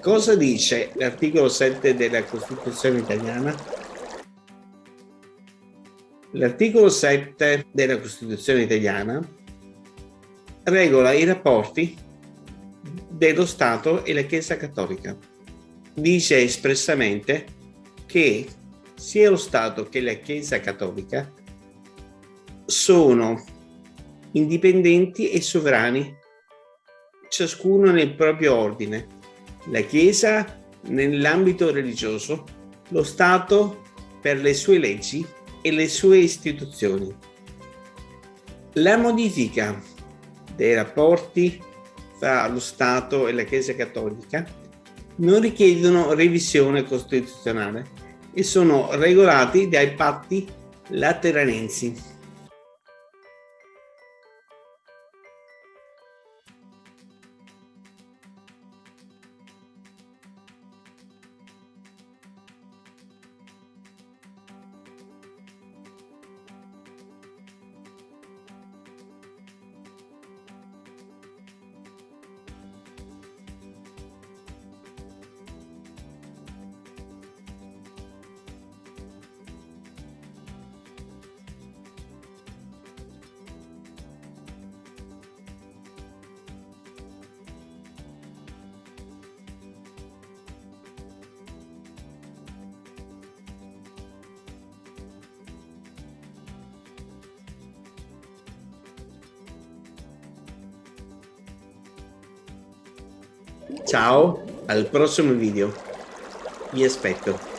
Cosa dice l'articolo 7 della Costituzione italiana? L'articolo 7 della Costituzione italiana regola i rapporti dello Stato e la Chiesa Cattolica. Dice espressamente che sia lo Stato che la Chiesa Cattolica sono indipendenti e sovrani, ciascuno nel proprio ordine. La Chiesa nell'ambito religioso, lo Stato per le sue leggi e le sue istituzioni. La modifica dei rapporti tra lo Stato e la Chiesa Cattolica non richiedono revisione costituzionale e sono regolati dai patti lateranensi. Ciao, al prossimo video. Vi aspetto.